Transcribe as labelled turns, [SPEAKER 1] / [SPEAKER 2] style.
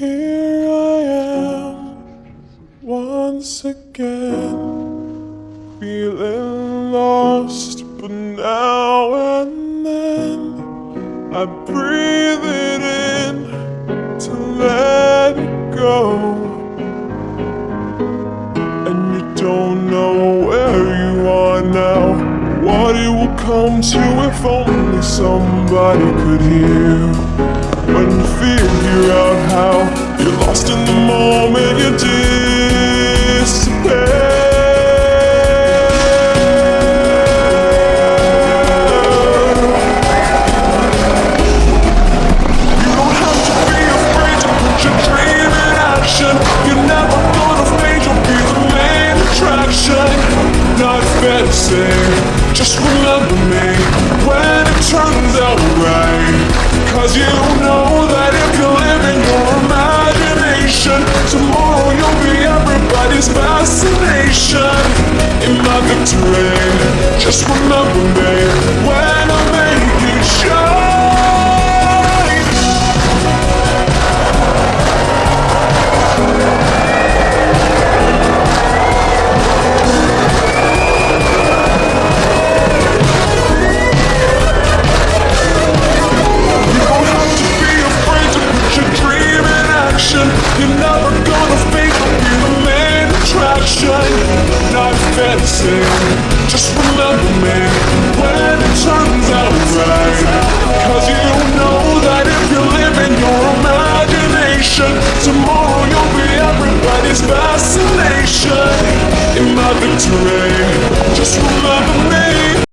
[SPEAKER 1] Here I am once again, feeling lost, but now and then I breathe it in to let it go. And you don't know where you are now, what it will come to if only somebody could hear. When you figure out how you're lost in the moment, you disappear. You don't have in your imagination, tomorrow you'll be everybody's fascination. In my victory, just remember me when I You're never gonna fake be the main attraction. Not fantasy, just remember me when it turns out right. Cause you know that if you live in your imagination, tomorrow you'll be everybody's fascination. In my victory, just remember